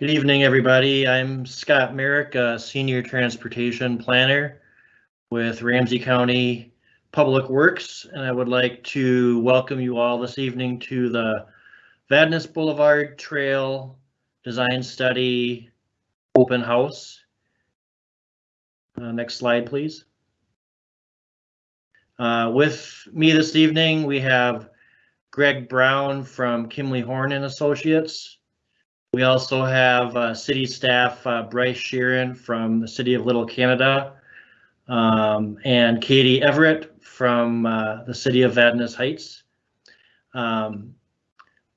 Good evening, everybody. I'm Scott Merrick, a Senior Transportation Planner with Ramsey County Public Works, and I would like to welcome you all this evening to the Vadnais Boulevard Trail Design Study Open House. Uh, next slide, please. Uh, with me this evening, we have Greg Brown from Kimley Horn and Associates. We also have uh, city staff uh, Bryce Sheeran from the City of Little Canada um, and Katie Everett from uh, the City of Vadnais Heights. Um,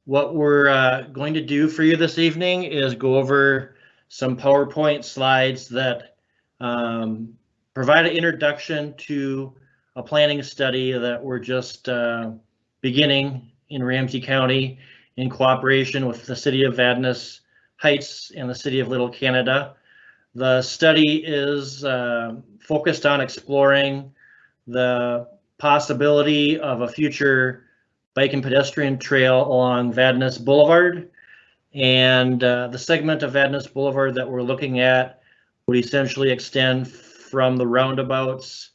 what we're uh, going to do for you this evening is go over some PowerPoint slides that um, provide an introduction to a planning study that we're just uh, beginning in Ramsey County in cooperation with the City of Vadnais Heights and the City of Little Canada. The study is uh, focused on exploring the possibility of a future bike and pedestrian trail along Vadnais Boulevard. And uh, the segment of Vadnais Boulevard that we're looking at would essentially extend from the roundabouts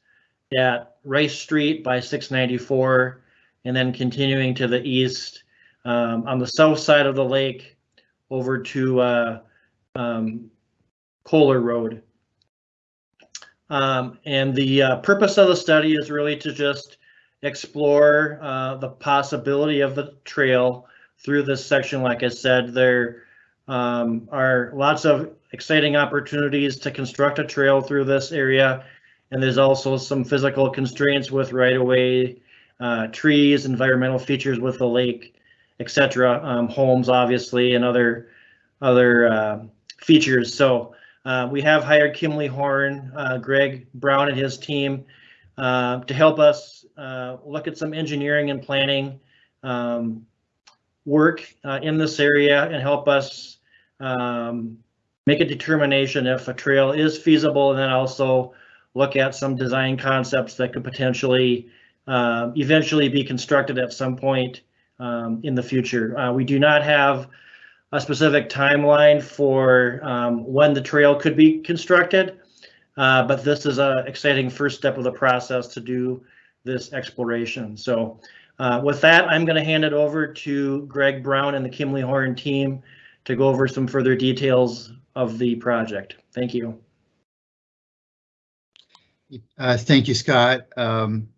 at Rice Street by 694 and then continuing to the east um, on the south side of the lake over to uh, um, Kohler Road. Um, and the uh, purpose of the study is really to just explore uh, the possibility of the trail through this section. Like I said, there um, are lots of exciting opportunities to construct a trail through this area. And there's also some physical constraints with right-of-way uh, trees, environmental features with the lake, etc. Um, homes, obviously, and other other uh, features. So uh, we have hired Kimley Horn, uh, Greg Brown, and his team uh, to help us uh, look at some engineering and planning um, work in this area and help us um, make a determination if a trail is feasible, and then also look at some design concepts that could potentially uh, eventually be constructed at some point um, in the future. Uh, we do not have a specific timeline for um, when the trail could be constructed, uh, but this is an exciting first step of the process to do this exploration. So uh, with that, I'm going to hand it over to Greg Brown and the Kimley Horn team to go over some further details of the project. Thank you. Uh, thank you, Scott. Um,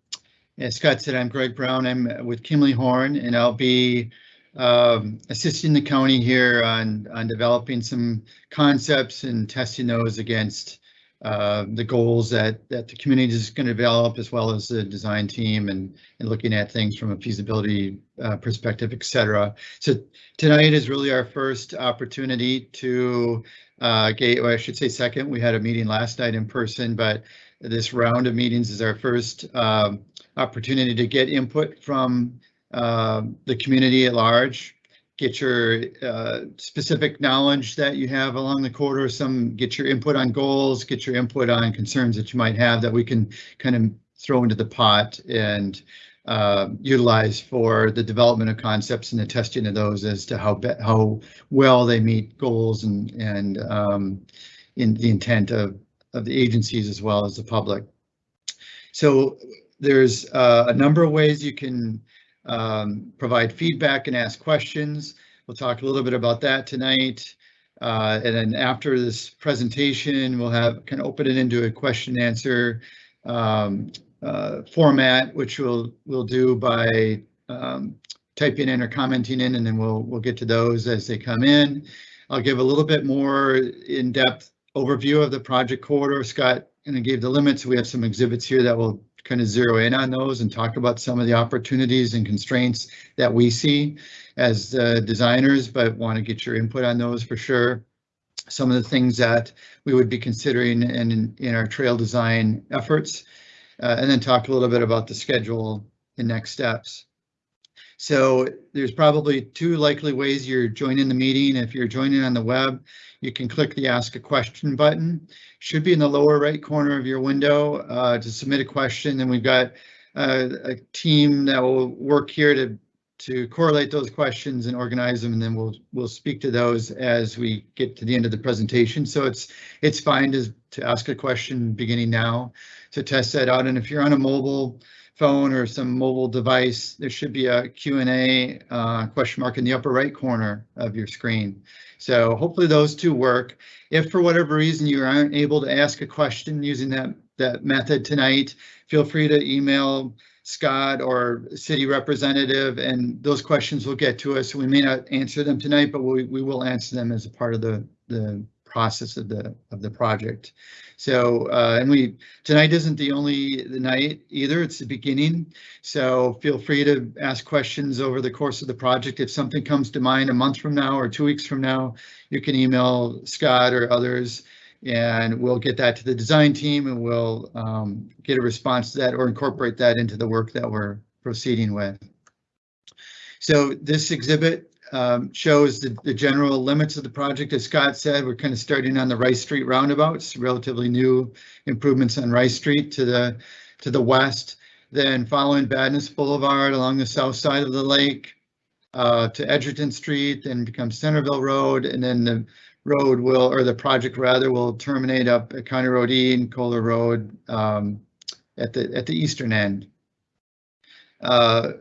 as Scott said, I'm Greg Brown. I'm with Kimley Horn, and I'll be um, assisting the county here on, on developing some concepts and testing those against uh, the goals that, that the community is going to develop, as well as the design team and, and looking at things from a feasibility uh, perspective, etc. So tonight is really our first opportunity to uh, get, or I should say second, we had a meeting last night in person, but this round of meetings is our first um, opportunity to get input from uh, the community at large, get your uh, specific knowledge that you have along the corridor, some get your input on goals, get your input on concerns that you might have that we can kind of throw into the pot and uh, utilize for the development of concepts and the testing of those as to how how well they meet goals and and um, in the intent of of the agencies as well as the public. So there's uh, a number of ways you can um, provide feedback and ask questions. We'll talk a little bit about that tonight. Uh, and then after this presentation, we'll have kind of open it into a question and answer um, uh, format, which we'll we'll do by um, typing in or commenting in, and then we'll we'll get to those as they come in. I'll give a little bit more in-depth overview of the project corridor. Scott and gave the limits. We have some exhibits here that will kind of zero in on those and talk about some of the opportunities and constraints that we see as uh, designers, but want to get your input on those for sure. Some of the things that we would be considering in, in our trail design efforts, uh, and then talk a little bit about the schedule and next steps. So there's probably two likely ways you're joining the meeting. If you're joining on the web, you can click the ask a question button. Should be in the lower right corner of your window uh, to submit a question. And we've got uh, a team that will work here to to correlate those questions and organize them, and then we'll we'll speak to those as we get to the end of the presentation. So it's it's fine to to ask a question beginning now to test that out. And if you're on a mobile phone or some mobile device, there should be a Q&A uh, question mark in the upper right corner of your screen. So hopefully those two work. If for whatever reason you aren't able to ask a question using that that method tonight, feel free to email Scott or city representative, and those questions will get to us. We may not answer them tonight, but we, we will answer them as a part of the, the process of the of the project. So, uh, and we tonight isn't the only the night either. It's the beginning. So feel free to ask questions over the course of the project. If something comes to mind a month from now or two weeks from now, you can email Scott or others and we'll get that to the design team and we'll um, get a response to that or incorporate that into the work that we're proceeding with. So this exhibit um, shows the, the, general limits of the project. As Scott said, we're kind of starting on the Rice Street roundabouts, relatively new improvements on Rice Street to the to the west, then following Vadnais Boulevard along the south side of the lake uh, to Edgerton Street, then becomes Centerville Road, and then the road will, or the project rather, will terminate up at County Road E and Kohler Road um, at the at the eastern end. Uh,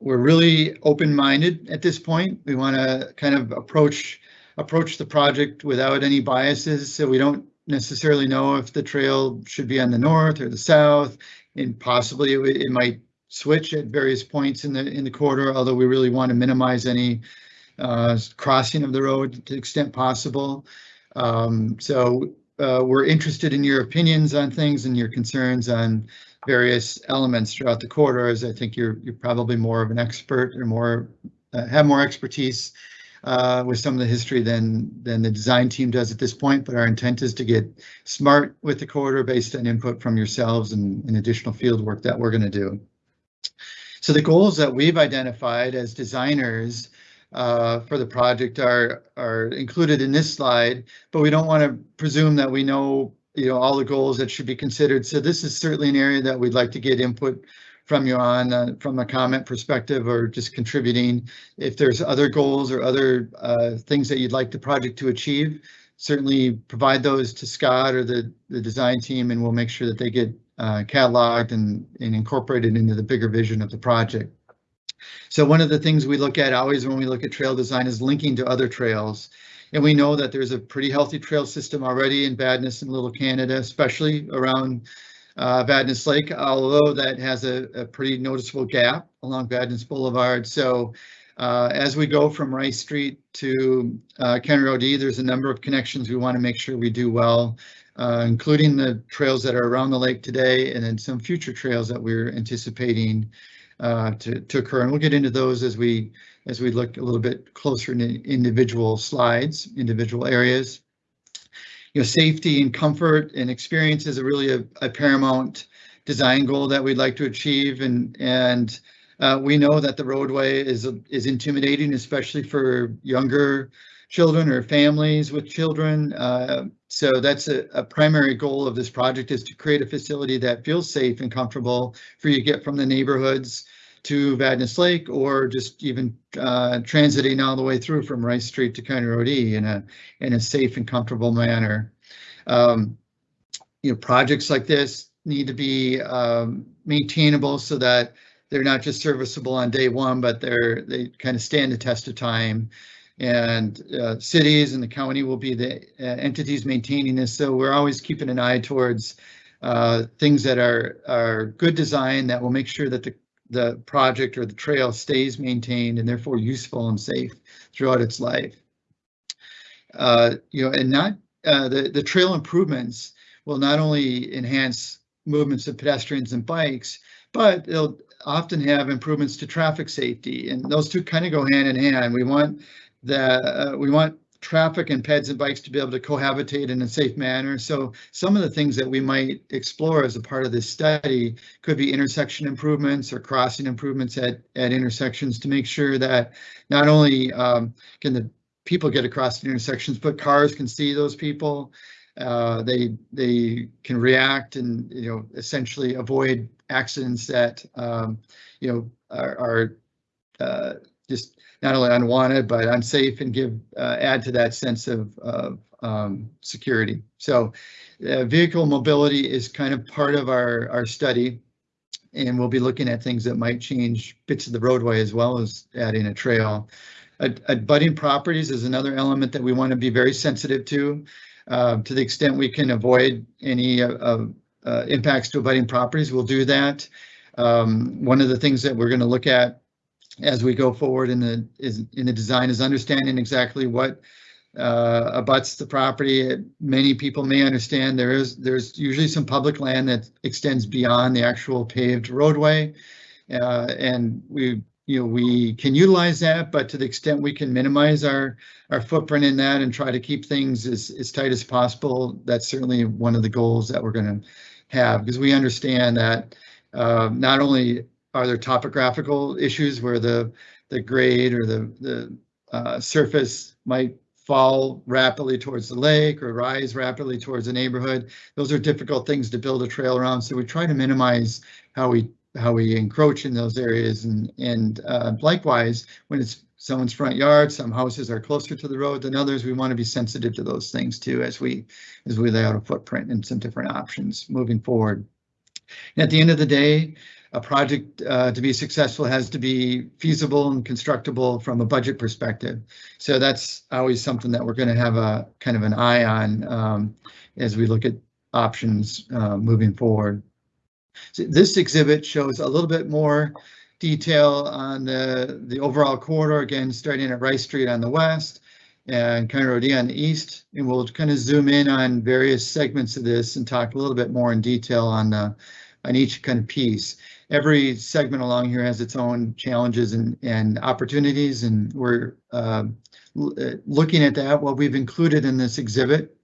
we're really open-minded at this point. We want to kind of approach approach the project without any biases, so we don't necessarily know if the trail should be on the north or the south, and possibly it, it might switch at various points in the in the corridor. Although we really want to minimize any uh, crossing of the road to the extent possible. Um, so uh, we're interested in your opinions on things and your concerns on various elements throughout the corridor, as I think you're you're probably more of an expert or more uh, have more expertise uh, with some of the history than than the design team does at this point. But our intent is to get smart with the corridor based on input from yourselves and, and additional field work that we're going to do. So the goals that we've identified as designers uh, for the project are are included in this slide, but we don't want to presume that we know you know all the goals that should be considered. So this is certainly an area that we'd like to get input from you on uh, from a comment perspective or just contributing. If there's other goals or other uh, things that you'd like the project to achieve, certainly provide those to Scott or the, the design team and we'll make sure that they get uh, cataloged and, and incorporated into the bigger vision of the project. So one of the things we look at always when we look at trail design is linking to other trails. And we know that there's a pretty healthy trail system already in Vadnais and Little Canada, especially around uh, Vadnais Lake, although that has a, a, pretty noticeable gap along Vadnais Boulevard. So uh, as we go from Rice Street to uh, Road E, there's a number of connections we want to make sure we do well, uh, including the trails that are around the lake today and then some future trails that we're anticipating uh, to, to occur. And we'll get into those as we as we look a little bit closer in individual slides, individual areas. You know, safety and comfort and experience is a really a, a paramount design goal that we'd like to achieve. And and uh, we know that the roadway is is intimidating, especially for younger children or families with children. Uh, so that's a, a, primary goal of this project is to create a facility that feels safe and comfortable for you to get from the neighborhoods to Vadnais Lake or just even uh, transiting all the way through from Rice Street to County Road E in a in a safe and comfortable manner. Um, you know, projects like this need to be um, maintainable so that they're not just serviceable on day one, but they're they kind of stand the test of time and uh, cities and the county will be the uh, entities maintaining this. So we're always keeping an eye towards uh, things that are are good design that will make sure that the the project or the trail stays maintained and therefore useful and safe throughout its life. Uh, you know, and not uh, the the trail improvements will not only enhance movements of pedestrians and bikes, but they'll often have improvements to traffic safety, and those two kind of go hand in hand. We want that uh, we want traffic and peds and bikes to be able to cohabitate in a safe manner. So some of the things that we might explore as a part of this study could be intersection improvements or crossing improvements at, at intersections to make sure that not only um, can the people get across the intersections, but cars can see those people. Uh, they they can react and you know essentially avoid accidents that um, you know are, are uh, just not only unwanted, but unsafe and give, uh, add to that sense of, of, um, security. So, uh, vehicle mobility is kind of part of our, our study. And we'll be looking at things that might change bits of the roadway as well as adding a trail. Abutting properties is another element that we want to be very sensitive to. Uh, to the extent we can avoid any uh, uh, impacts to abutting properties, we'll do that. Um, one of the things that we're going to look at as we go forward in the, is, in the design is understanding exactly what uh, abuts the property. Many people may understand there is, there's usually some public land that extends beyond the actual paved roadway. Uh, and we, you know, we can utilize that, but to the extent we can minimize our, our footprint in that and try to keep things as, as tight as possible, that's certainly one of the goals that we're gonna have, because we understand that uh, not only are there topographical issues where the, the grade or the, the uh, surface might fall rapidly towards the lake or rise rapidly towards the neighborhood. Those are difficult things to build a trail around, so we try to minimize how we how we encroach in those areas and and uh, likewise when it's someone's front yard, some houses are closer to the road than others. We want to be sensitive to those things too as we as we lay out a footprint and some different options moving forward. And at the end of the day, a project uh, to be successful has to be feasible and constructible from a budget perspective. So that's always something that we're going to have a kind of an eye on um, as we look at options uh, moving forward. So this exhibit shows a little bit more detail on the, the overall corridor, again, starting at Rice Street on the west and County Road E on the east. And we'll kind of zoom in on various segments of this and talk a little bit more in detail on, the, on each kind of piece. Every segment along here has its own challenges and, and opportunities, and we're uh, looking at that. What we've included in this exhibit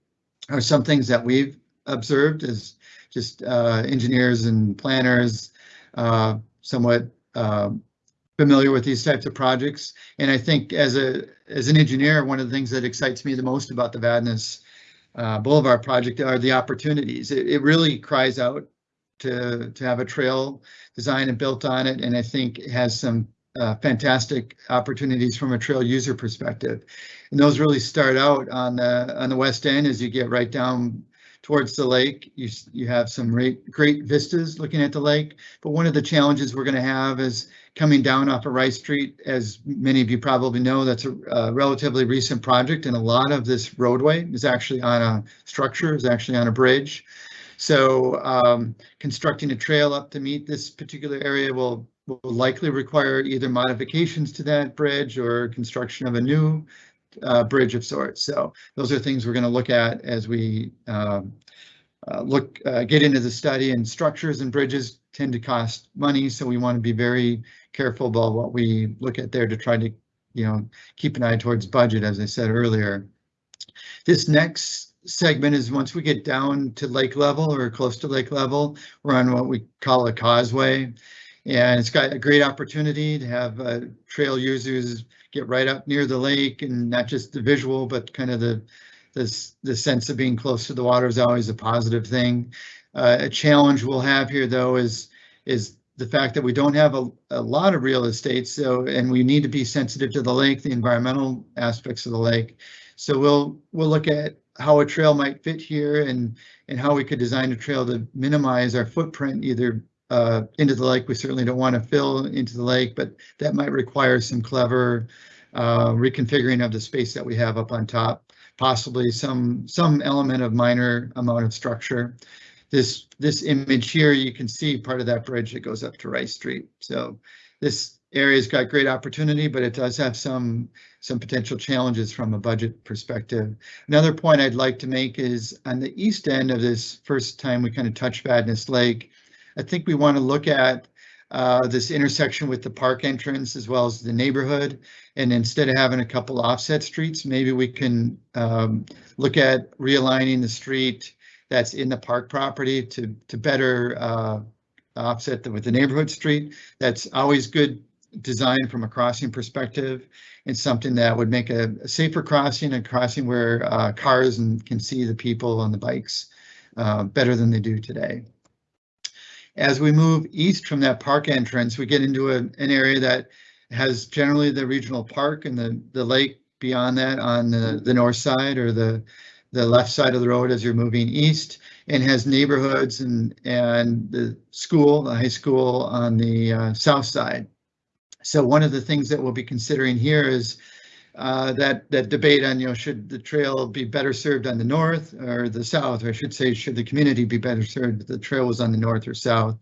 are some things that we've observed as just uh, engineers and planners, uh, somewhat uh, familiar with these types of projects. And I think as a as an engineer, one of the things that excites me the most about the Vadnais uh, Boulevard project are the opportunities. It, it, really cries out to to have a trail designed and built on it, and I think it has some uh, fantastic opportunities from a trail user perspective. And those really start out on the on the west end as you get right down towards the lake. You, you have some great, great vistas looking at the lake, but one of the challenges we're going to have is coming down off of Rice Street. As many of you probably know, that's a, a relatively recent project, and a lot of this roadway is actually on a structure, is actually on a bridge. So um, constructing a trail up to meet this particular area will, will likely require either modifications to that bridge or construction of a new uh, bridge of sorts. So those are things we're going to look at as we um, uh, look uh, get into the study. And structures and bridges tend to cost money, so we want to be very careful about what we look at there to try to, you know, keep an eye towards budget, as I said earlier. This next segment is once we get down to lake level or close to lake level, we're on what we call a causeway. And it's got a great opportunity to have uh, trail users get right up near the lake and not just the visual, but kind of the this the sense of being close to the water is always a positive thing. Uh, a challenge we'll have here though is is the fact that we don't have a, a lot of real estate so and we need to be sensitive to the lake the environmental aspects of the lake so we'll we'll look at how a trail might fit here and and how we could design a trail to minimize our footprint either uh, into the lake. We certainly don't want to fill into the lake, but that might require some clever uh, reconfiguring of the space that we have up on top, possibly some some element of minor amount of structure. This this image here, you can see part of that bridge that goes up to Rice Street. So this area's got great opportunity, but it does have some some potential challenges from a budget perspective. Another point I'd like to make is on the east end of this first time we kind of touch Vadnais Lake, I think we want to look at uh, this intersection with the park entrance as well as the neighborhood. And instead of having a couple offset streets, maybe we can um, look at realigning the street that's in the park property to, to better uh, offset the, with the neighborhood street. That's always good design from a crossing perspective and something that would make a, a safer crossing, a crossing where uh, cars and can see the people on the bikes uh, better than they do today. As we move east from that park entrance, we get into a, an area that has generally the regional park and the, the lake beyond that on the, the north side or the, the left side of the road as you're moving east and has neighborhoods and, and the school, the high school on the uh, south side. So one of the things that we'll be considering here is uh, that, that debate on, you know, should the trail be better served on the north or the south, or I should say, should the community be better served if the trail was on the north or south?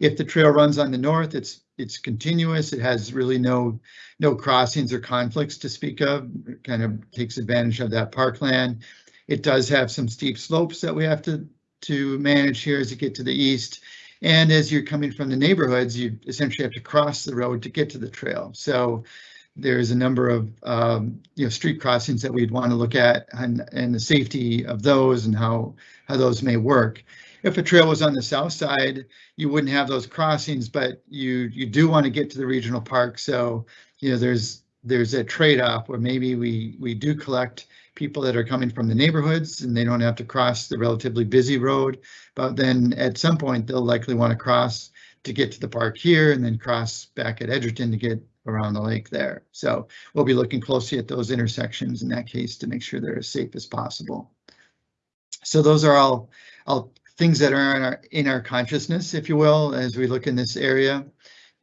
If the trail runs on the north, it's, it's continuous. It has really no, no crossings or conflicts to speak of. It kind of takes advantage of that parkland. It does have some steep slopes that we have to, to manage here as you get to the east. And as you're coming from the neighborhoods, you essentially have to cross the road to get to the trail. So there's a number of um, you know street crossings that we'd want to look at and, and the safety of those and how how those may work. If a trail was on the south side, you wouldn't have those crossings, but you you do want to get to the regional park. So you know there's there's a trade-off where maybe we we do collect people that are coming from the neighborhoods and they don't have to cross the relatively busy road. But then at some point they'll likely want to cross to get to the park here and then cross back at Edgerton to get around the lake there. So we'll be looking closely at those intersections in that case to make sure they're as safe as possible. So those are all, all things that are in our, in our consciousness, if you will, as we look in this area.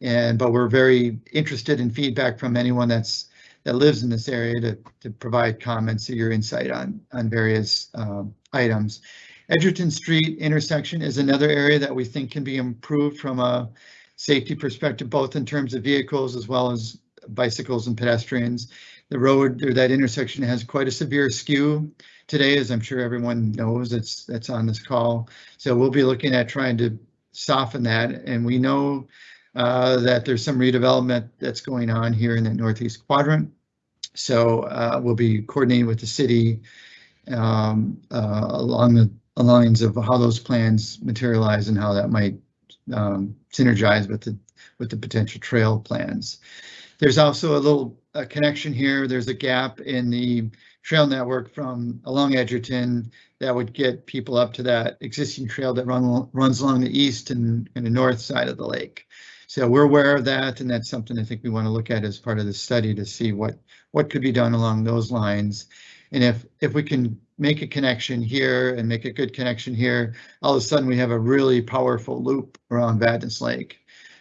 And but we're very interested in feedback from anyone that's that lives in this area to, to provide comments or your insight on on various um, items. Edgerton Street intersection is another area that we think can be improved from a safety perspective, both in terms of vehicles as well as bicycles and pedestrians. The road or that intersection has quite a severe skew today, as I'm sure everyone knows that's that's on this call. So we'll be looking at trying to soften that. And we know uh, that there's some redevelopment that's going on here in the northeast quadrant. So uh, we'll be coordinating with the city um, uh, along the lines of how those plans materialize and how that might um, synergize with the with the potential trail plans. There's also a little a connection here. There's a gap in the trail network from along Edgerton that would get people up to that existing trail that run, runs along the east and, and the north side of the lake. So we're aware of that, and that's something I think we want to look at as part of the study to see what what could be done along those lines. And if if we can make a connection here and make a good connection here, all of a sudden we have a really powerful loop around Vadnais Lake.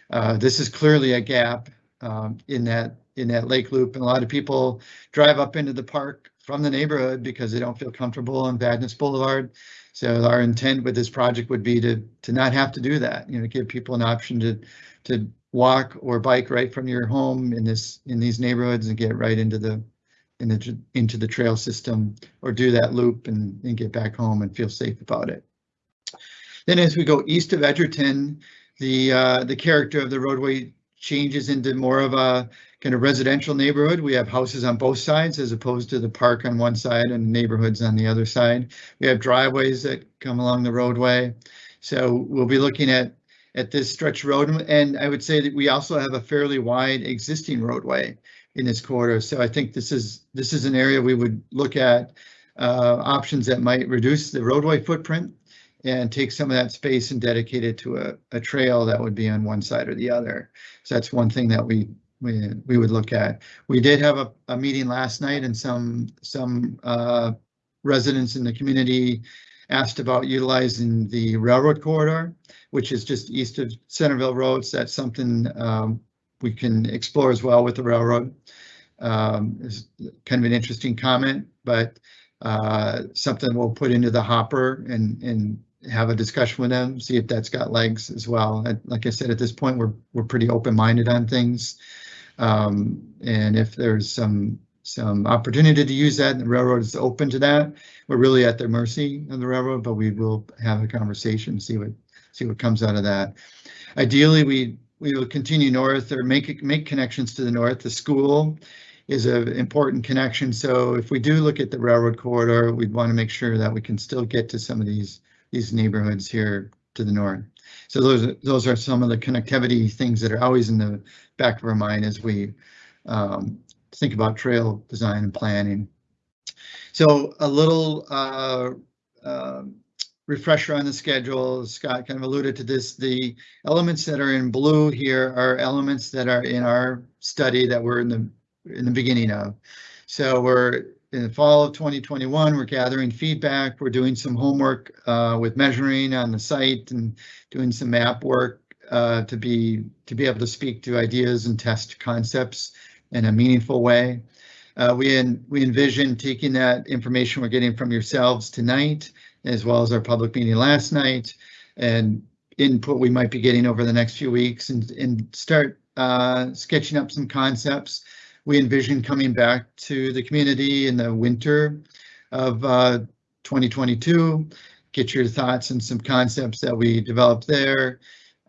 Uh, this is clearly a gap um, in that in that lake loop, and a lot of people drive up into the park from the neighborhood because they don't feel comfortable on Vadnais Boulevard. So our intent with this project would be to to not have to do that. You know, give people an option to to walk or bike right from your home in this in these neighborhoods and get right into the in the, into the trail system or do that loop and, and get back home and feel safe about it. Then as we go east of Edgerton, the uh, the character of the roadway changes into more of a kind of residential neighborhood. We have houses on both sides as opposed to the park on one side and neighborhoods on the other side. We have driveways that come along the roadway. So we'll be looking at at this stretch road and I would say that we also have a fairly wide existing roadway in this corridor. So I think this is this is an area we would look at uh, options that might reduce the roadway footprint and take some of that space and dedicate it to a, a trail that would be on one side or the other. So that's one thing that we we, we would look at. We did have a, a meeting last night and some some uh, residents in the community asked about utilizing the railroad corridor, which is just east of Centerville Roads. That's something um, we can explore as well with the railroad. Um, is kind of an interesting comment, but uh, something we'll put into the hopper and and have a discussion with them, see if that's got legs as well. And like I said, at this point, we're we're pretty open-minded on things, um, and if there's some some opportunity to use that, and the railroad is open to that. We're really at their mercy of the railroad, but we will have a conversation, see what see what comes out of that. Ideally, we we will continue north or make make connections to the north. The school is an important connection. So if we do look at the railroad corridor, we'd want to make sure that we can still get to some of these these neighborhoods here to the north. So those those are some of the connectivity things that are always in the back of our mind as we um, think about trail design and planning. So a little uh, uh, refresher on the schedule, Scott kind of alluded to this, the elements that are in blue here are elements that are in our study that we're in the, in the beginning of. So we're in the fall of 2021, we're gathering feedback, we're doing some homework uh, with measuring on the site and doing some map work uh, to be to be able to speak to ideas and test concepts in a meaningful way. Uh, we en we envision taking that information we're getting from yourselves tonight, as well as our public meeting last night, and input we might be getting over the next few weeks, and and start uh, sketching up some concepts. We envision coming back to the community in the winter of uh, 2022, get your thoughts and some concepts that we developed there,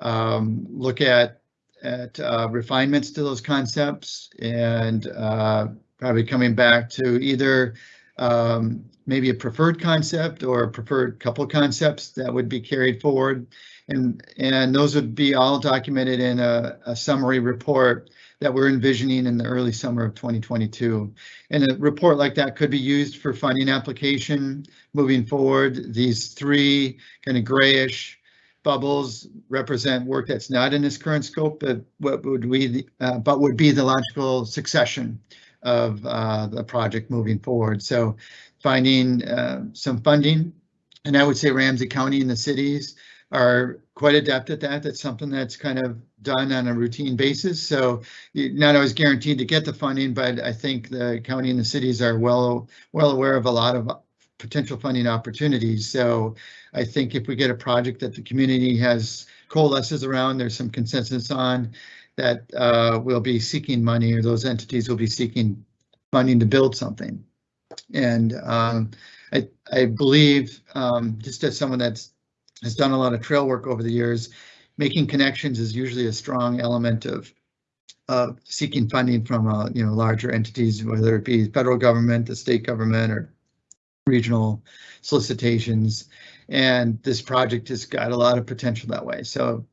um, look at at uh, refinements to those concepts and uh, probably coming back to either um, maybe a preferred concept or a preferred couple concepts that would be carried forward. And, and those would be all documented in a, a summary report that we're envisioning in the early summer of 2022. And a report like that could be used for funding application moving forward. These three kind of grayish bubbles represent work that's not in this current scope, but what would we, uh, but would be the logical succession of uh, the project moving forward. So finding uh, some funding, and I would say Ramsey County and the cities are quite adept at that. That's something that's kind of done on a routine basis. So not always guaranteed to get the funding, but I think the county and the cities are well well aware of a lot of potential funding opportunities. So I think if we get a project that the community has coalesces around, there's some consensus on that uh, we'll be seeking money or those entities will be seeking funding to build something. And um, I, I believe, um, just as someone that's has done a lot of trail work over the years, making connections is usually a strong element of uh, seeking funding from uh, you know larger entities, whether it be federal government, the state government, or regional solicitations. And this project has got a lot of potential that way. So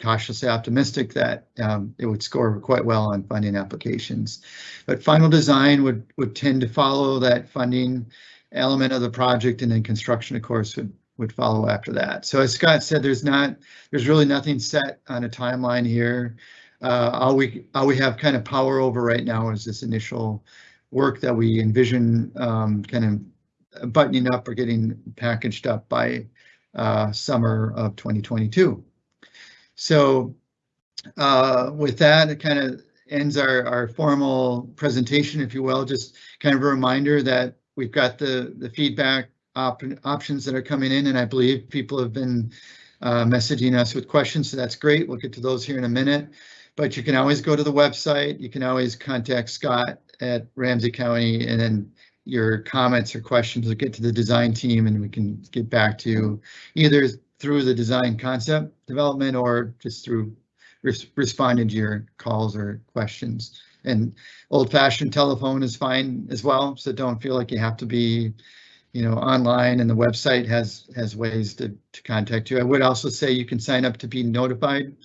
cautiously optimistic that um, it would score quite well on funding applications. But final design would would tend to follow that funding element of the project and then construction of course would would follow after that. So as Scott said, there's not there's really nothing set on a timeline here. Uh, all we all we have kind of power over right now is this initial work that we envision um, kind of buttoning up or getting packaged up by uh, summer of 2022. So uh, with that, it kind of ends our, our formal presentation, if you will, just kind of a reminder that we've got the, the feedback op options that are coming in, and I believe people have been uh, messaging us with questions, so that's great. We'll get to those here in a minute. But you can always go to the website. You can always contact Scott at Ramsey County, and then your comments or questions will get to the design team, and we can get back to you either through the design concept development or just through res responding to your calls or questions. And old fashioned telephone is fine as well. So don't feel like you have to be, you know, online and the website has has ways to, to contact you. I would also say you can sign up to be notified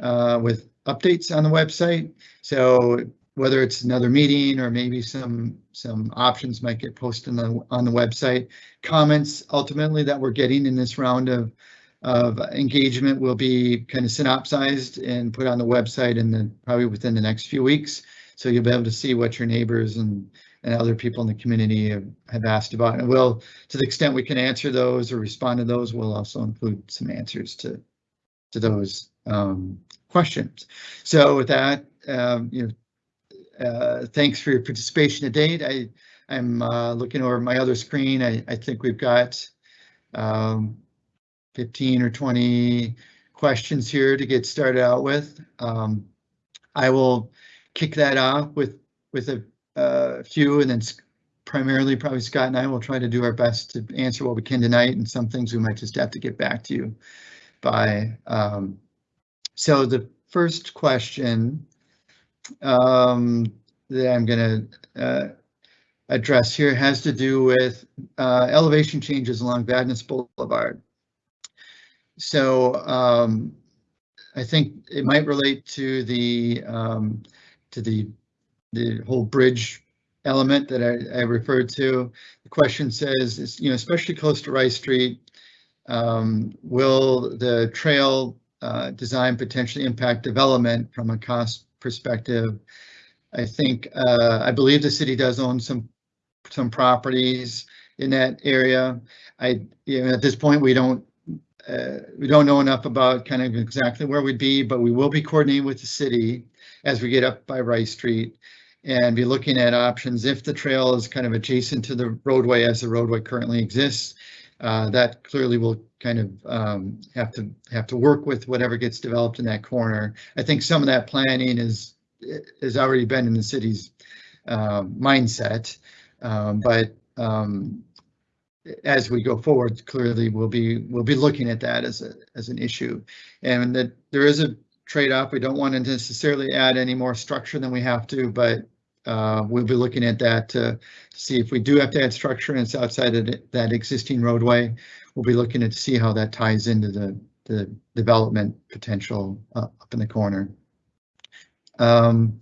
uh, with updates on the website. So whether it's another meeting or maybe some some options might get posted on the, on the website. Comments ultimately that we're getting in this round of of engagement will be kind of synopsized and put on the website and then probably within the next few weeks. So you'll be able to see what your neighbors and and other people in the community have, have asked about. And we'll, to the extent we can answer those or respond to those, we'll also include some answers to to those um, questions. So with that, um, you know, uh, thanks for your participation to date. I, I'm uh, looking over my other screen. I, I think we've got um, 15 or 20 questions here to get started out with. Um, I will kick that off with with a, a few and then primarily probably Scott and I will try to do our best to answer what we can tonight and some things we might just have to get back to you by. Um, so the first question um, that I'm going to uh, address here has to do with uh, elevation changes along Vadnais Boulevard. So um, I think it might relate to the um, to the the whole bridge element that I, I referred to. The question says, is, you know, especially close to Rice Street, um, will the trail uh, design potentially impact development from a cost perspective? I think, uh, I believe the city does own some, some properties in that area. I, you know, at this point, we don't, uh, we don't know enough about kind of exactly where we'd be, but we will be coordinating with the city as we get up by Rice Street and be looking at options if the trail is kind of adjacent to the roadway as the roadway currently exists. Uh, that clearly will kind of um, have to have to work with whatever gets developed in that corner. I think some of that planning is has already been in the city's uh, mindset, um, but um, as we go forward, clearly we'll be we'll be looking at that as a as an issue, and that there is a trade-off. We don't want to necessarily add any more structure than we have to, but uh, we'll be looking at that to see if we do have to add structure and it's outside of that existing roadway. We'll be looking at to see how that ties into the the development potential uh, up in the corner. Um,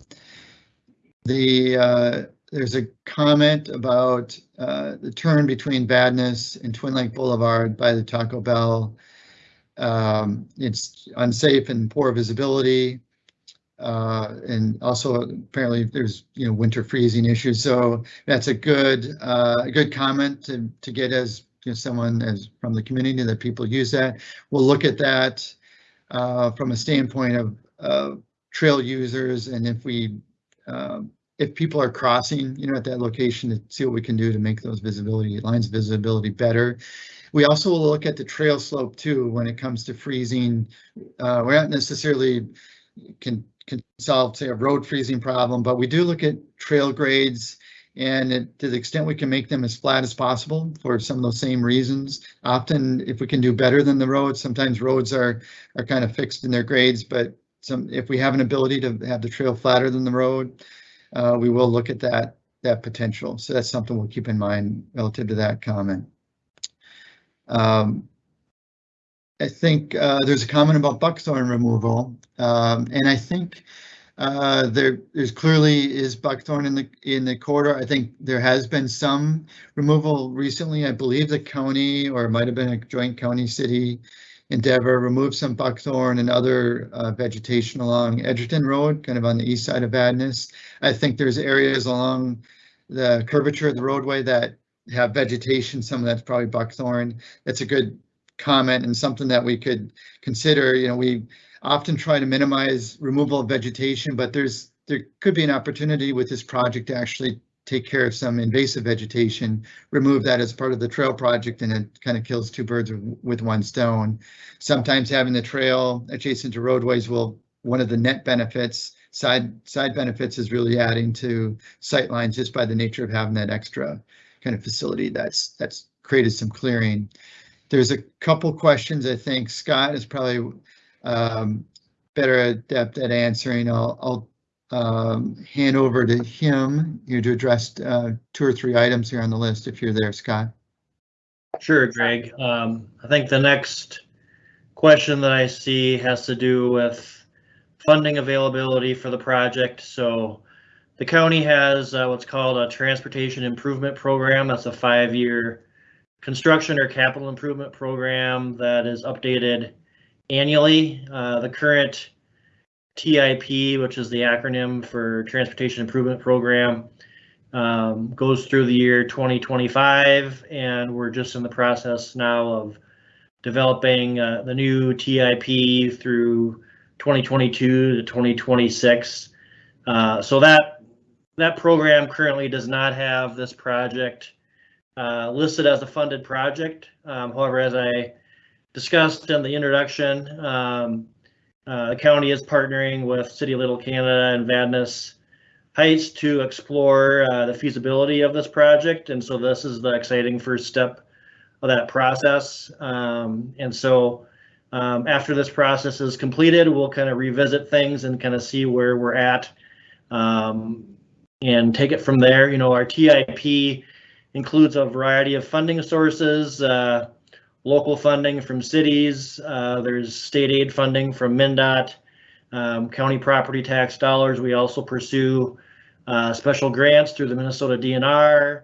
the uh, there's a comment about uh, the turn between Vadnais and Twin Lake Boulevard by the Taco Bell. Um, it's unsafe and poor visibility. Uh, and also apparently there's, you know, winter freezing issues. So that's a good, uh, a good comment to, to get as you know, someone as from the community that people use that. We'll look at that uh, from a standpoint of trail users and if we um, if people are crossing, you know, at that location to see what we can do to make those visibility lines visibility better. We also will look at the trail slope too when it comes to freezing. Uh, we're not necessarily can can solve say a road freezing problem, but we do look at trail grades and it, to the extent we can make them as flat as possible for some of those same reasons. Often, if we can do better than the roads, sometimes roads are are kind of fixed in their grades, but some if we have an ability to have the trail flatter than the road, uh, we will look at that that potential. So that's something we'll keep in mind relative to that comment. Um, I think uh, there's a comment about buckthorn removal, um, and I think uh, there there's clearly is buckthorn in the in the corridor. I think there has been some removal recently. I believe the county, or it might have been a joint county city endeavor, removed some buckthorn and other uh, vegetation along Edgerton Road, kind of on the east side of Vadnais. I think there's areas along the curvature of the roadway that have vegetation. Some of that's probably buckthorn. That's a good comment and something that we could consider. You know, we often try to minimize removal of vegetation, but there's there could be an opportunity with this project to actually take care of some invasive vegetation, remove that as part of the trail project, and it kind of kills two birds with one stone. Sometimes having the trail adjacent to roadways will, one of the net benefits, side side benefits is really adding to sight lines just by the nature of having that extra kind of facility that's that's created some clearing. There's a couple questions I think Scott is probably um, better adept at answering. I'll, I'll um, hand over to him you to address uh, two or three items here on the list if you're there, Scott. Sure, Greg. Um, I think the next question that I see has to do with funding availability for the project. So the county has uh, what's called a transportation improvement program. That's a five-year construction or capital improvement program that is updated annually. Uh, the current TIP, which is the acronym for Transportation Improvement Program, um, goes through the year 2025, and we're just in the process now of developing uh, the new TIP through 2022 to 2026. Uh, so that that program currently does not have this project uh, listed as a funded project. Um, however, as I discussed in the introduction, um, uh, the county is partnering with City of Little Canada and Vadnais Heights to explore uh, the feasibility of this project. And so this is the exciting first step of that process. Um, and so um, after this process is completed, we'll kind of revisit things and kind of see where we're at um, and take it from there. You know, our TIP includes a variety of funding sources. Uh, local funding from cities. Uh, there's state aid funding from MnDOT, um, county property tax dollars. We also pursue uh, special grants through the Minnesota DNR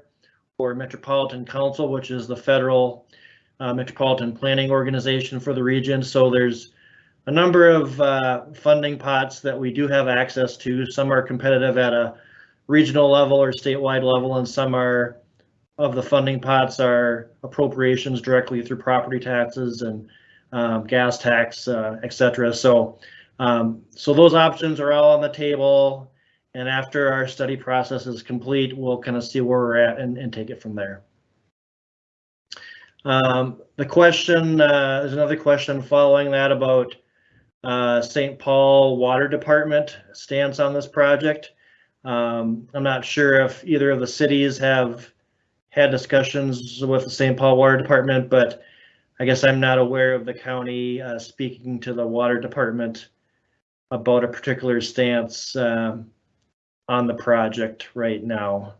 or Metropolitan Council, which is the federal uh, metropolitan planning organization for the region. So there's a number of uh, funding pots that we do have access to. Some are competitive at a regional level or statewide level, and some are of the funding pots are appropriations directly through property taxes and um, gas tax, uh, et cetera. So, um, so those options are all on the table. And after our study process is complete, we'll kind of see where we're at and, and take it from there. Um, the question, uh, there's another question following that about uh, St. Paul Water Department stance on this project. Um, I'm not sure if either of the cities have had discussions with the St. Paul Water Department, but I guess I'm not aware of the county uh, speaking to the water department about a particular stance um, on the project right now.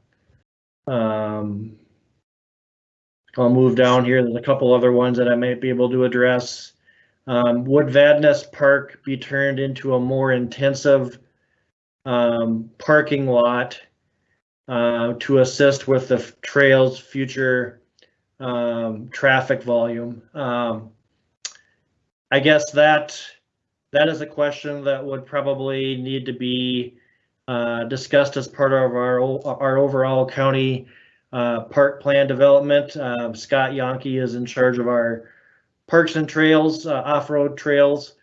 Um, I'll move down here. There's a couple other ones that I might be able to address. Um, would Vadnais Park be turned into a more intensive um, parking lot uh, to assist with the trail's future um, traffic volume? Um, I guess that that is a question that would probably need to be uh, discussed as part of our our overall county uh, park plan development. Um, Scott Yonke is in charge of our parks and trails, uh, off-road trails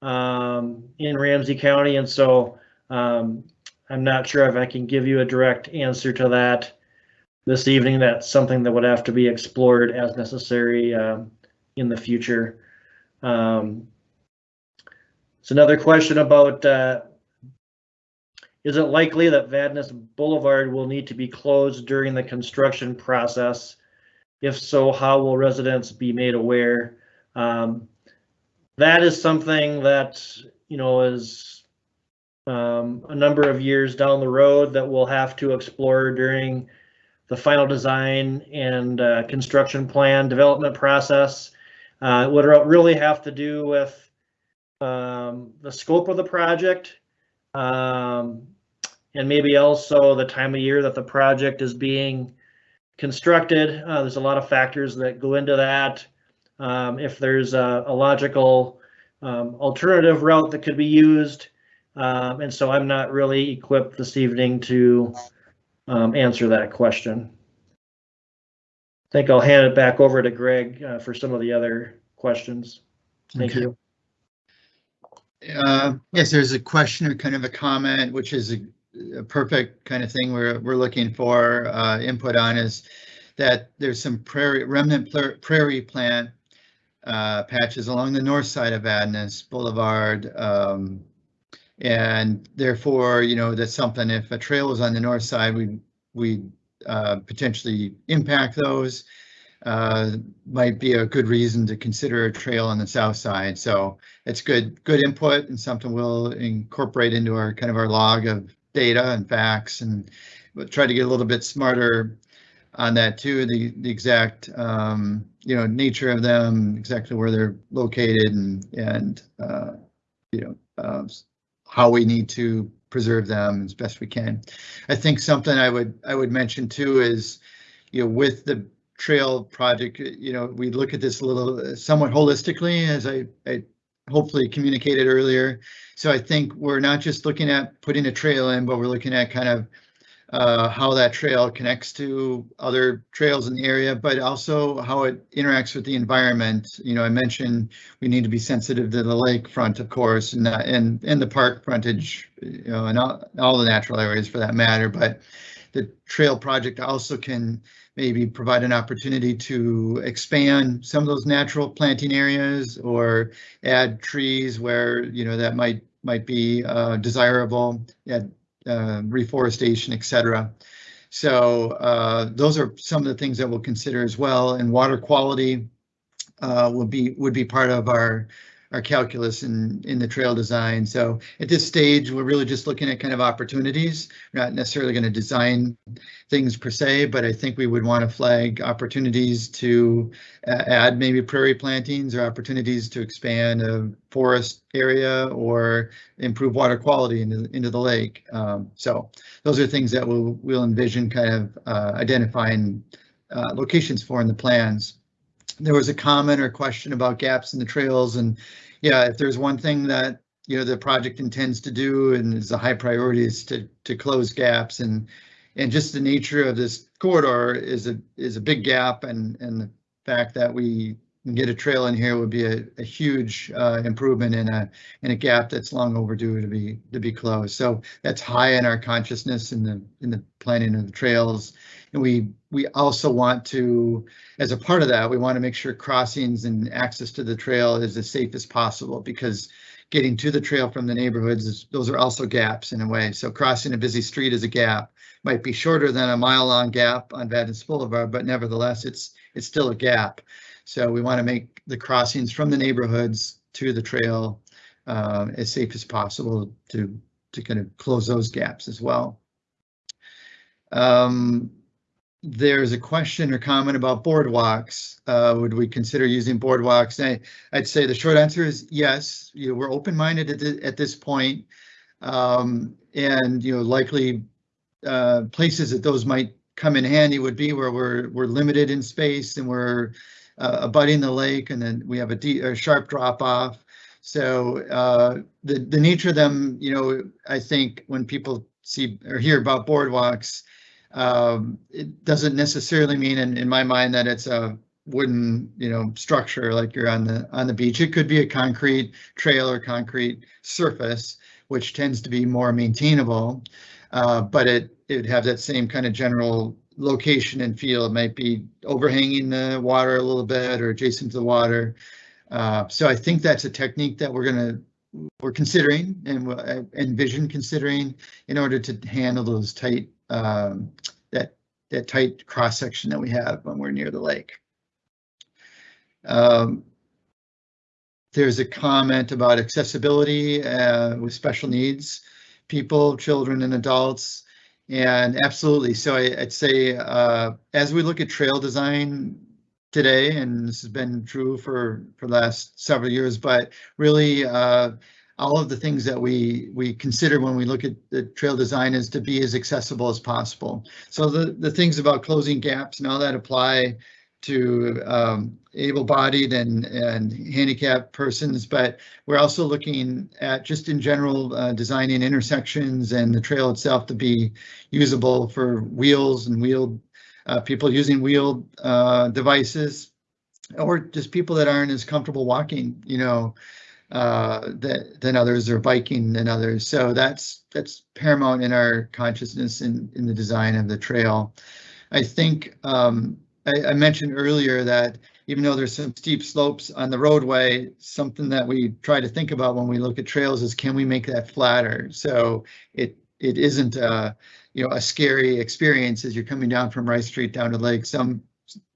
um, in Ramsey County, and so um, I'm not sure if I can give you a direct answer to that this evening. That's something that would have to be explored as necessary um, in the future. Um, it's another question about uh, is it likely that Vadnais Boulevard will need to be closed during the construction process? If so, how will residents be made aware? Um, that is something that, you know, is um, a number of years down the road that we'll have to explore during the final design and uh, construction plan development process. Uh, would really have to do with um, the scope of the project um, and maybe also the time of year that the project is being constructed. Uh, there's a lot of factors that go into that. Um, if there's a, a logical um, alternative route that could be used. Um, and so I'm not really equipped this evening to um, answer that question. I think I'll hand it back over to Greg uh, for some of the other questions. Thank Okay. you. Uh, Yes, there's a question or kind of a comment, which is a a perfect kind of thing we're, we're looking for uh, input on is that there's some prairie, remnant prairie plant uh, patches along the north side of Vadnais Boulevard. um, And therefore, you know, that's something, if a trail is on the north side, we, we uh, potentially impact those. Uh, Might be a good reason to consider a trail on the south side. So it's good, good input and something we'll incorporate into our kind of our log of data and facts and we'll try to get a little bit smarter on that too, the, the exact, um, you know, nature of them, exactly where they're located and, and, uh, you know, uh, how we need to preserve them as best we can. I think something I would, I would mention too is, you know, with the trail project, you know, we look at this a little somewhat holistically, as I, I hopefully communicated earlier. So I think we're not just looking at putting a trail in, but we're looking at kind of uh, how that trail connects to other trails in the area, but also how it interacts with the environment. You know, I mentioned we need to be sensitive to the lake front, of course, and that, and, and the park frontage, you know, and all, all the natural areas for that matter, but the trail project also can maybe provide an opportunity to expand some of those natural planting areas or add trees where, you know, that might, might be uh, desirable, add uh, reforestation, et cetera. So uh, those are some of the things that we'll consider as well. And water quality uh, will be, would be part of our, our calculus in, in the trail design. So at this stage, we're really just looking at kind of opportunities. We're not necessarily going to design things per se, but I think we would want to flag opportunities to uh, add maybe prairie plantings or opportunities to expand a forest area or improve water quality into, into the lake. Um, so those are things that we'll, we'll envision kind of uh, identifying uh, locations for in the plans. There was a comment or question about gaps in the trails and yeah, if there's one thing that, you know, the project intends to do and is a high priority is to, to close gaps and, and just the nature of this corridor is a, is a big gap and, and the fact that we can get a trail in here would be a, a huge uh, improvement in a, in a gap that's long overdue to be, to be closed. So that's high in our consciousness in the, in the planning of the trails. And we, we also want to, as a part of that, we want to make sure crossings and access to the trail is as safe as possible because getting to the trail from the neighborhoods, is, those are also gaps in a way. So crossing a busy street is a gap. Might be shorter than a mile long gap on Vadnais Boulevard, but nevertheless, it's it's still a gap. So we want to make the crossings from the neighborhoods to the trail uh, as safe as possible to to kind of close those gaps as well. Um, there's a question or comment about boardwalks. Uh, would we consider using boardwalks? I, I'd say the short answer is yes. You know, we're open-minded at, at this point, um, and you know, likely uh, places that those might come in handy would be where we're we're limited in space and we're uh, abutting the lake, and then we have a, deep, a sharp drop off. So uh, the the nature of them, you know, I think when people see or hear about boardwalks um, it doesn't necessarily mean in, in my mind that it's a wooden, you know, structure like you're on the on the beach. It could be a concrete trail or concrete surface, which tends to be more maintainable, uh, but it it would have that same kind of general location and feel. It might be overhanging the water a little bit or adjacent to the water. Uh, so I think that's a technique that we're gonna we're considering and uh, envision considering in order to handle those tight um, that that tight cross section that we have when we're near the lake. Um, there's a comment about accessibility uh, with special needs, people, children, and adults. And absolutely, so I, would say uh, as we look at trail design today, and this has been true for for the last several years, but really uh, all of the things that we we consider when we look at the trail design is to be as accessible as possible. So the the things about closing gaps and all that apply to um, able-bodied and and handicapped persons, but we're also looking at just in general uh, designing intersections and the trail itself to be usable for wheels and wheeled uh, people using wheeled uh, devices or just people that aren't as comfortable walking, you know, uh, that, than others or biking than others. So that's that's paramount in our consciousness in, in the design of the trail. I think um, I, I, mentioned earlier that even though there's some steep slopes on the roadway, something that we try to think about when we look at trails is can we make that flatter so it it isn't a you know a scary experience as you're coming down from Rice Street down to Lake. Some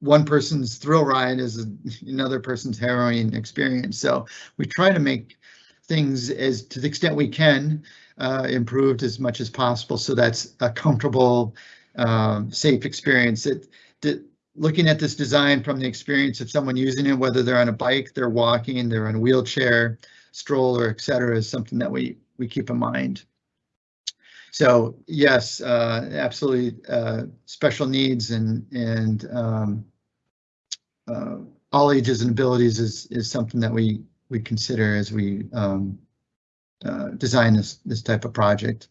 one person's thrill ride is another person's harrowing experience. So we try to make things as to the extent we can uh, improved as much as possible. So that's a comfortable, um, safe experience. It, looking at this design from the experience of someone using it, whether they're on a bike, they're walking, they're in a wheelchair, stroller, etc., is something that we we keep in mind. So yes, uh, absolutely, uh, special needs and and um, uh, all ages and abilities is is something that we we consider as we um, uh, design this this type of project.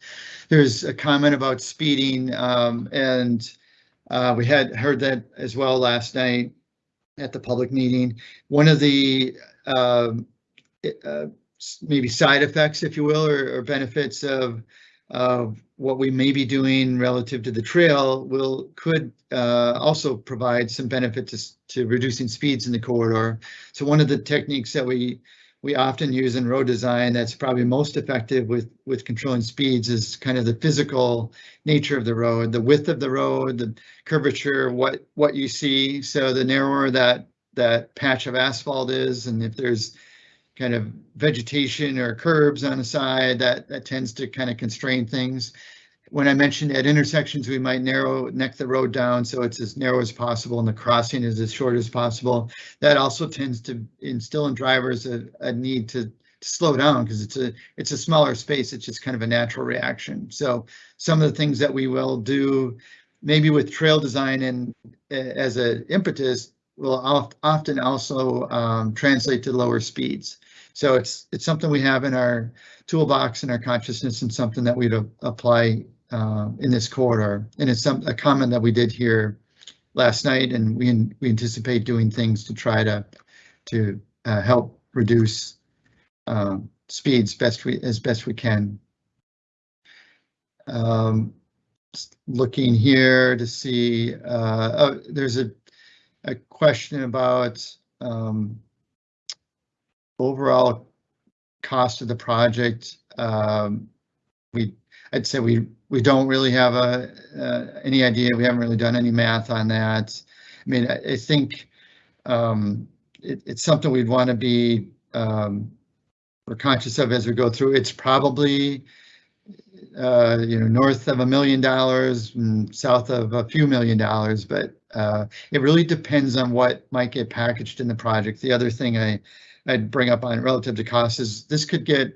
There's a comment about speeding, um, and uh, we had heard that as well last night at the public meeting. One of the um, uh, maybe side effects, if you will, or, or benefits of of what we may be doing relative to the trail will could uh, also provide some benefit to, to reducing speeds in the corridor. So one of the techniques that we we often use in road design that's probably most effective with with controlling speeds is kind of the physical nature of the road, the width of the road, the curvature, what what you see. So the narrower that that patch of asphalt is, and if there's kind of vegetation or curbs on the side that, that tends to kind of constrain things. When I mentioned at intersections, we might narrow neck the road down so it's as narrow as possible and the crossing is as short as possible. That also tends to instill in drivers a, a need to, to slow down because it's a it's a smaller space. It's just kind of a natural reaction. So some of the things that we will do maybe with trail design and as an impetus will of- often also um, translate to lower speeds. So it's, it's something we have in our toolbox and our consciousness and something that we'd apply uh, in this corridor. And it's some, a comment that we did here last night and we, we anticipate doing things to try to, to uh, help reduce um, speeds best we, as best we can. Um, Looking here to see, uh, oh, there's a, a question about um, overall cost of the project. Um, We, I'd say we, we don't really have a, uh, any idea. We haven't really done any math on that. I mean, I, I think um, it, it's something we'd want to be um, we're conscious of as we go through. It's probably uh, you know, north of a million dollars south of a few million dollars, but uh, it really depends on what might get packaged in the project. The other thing I, I'd bring up on relative to cost is this could get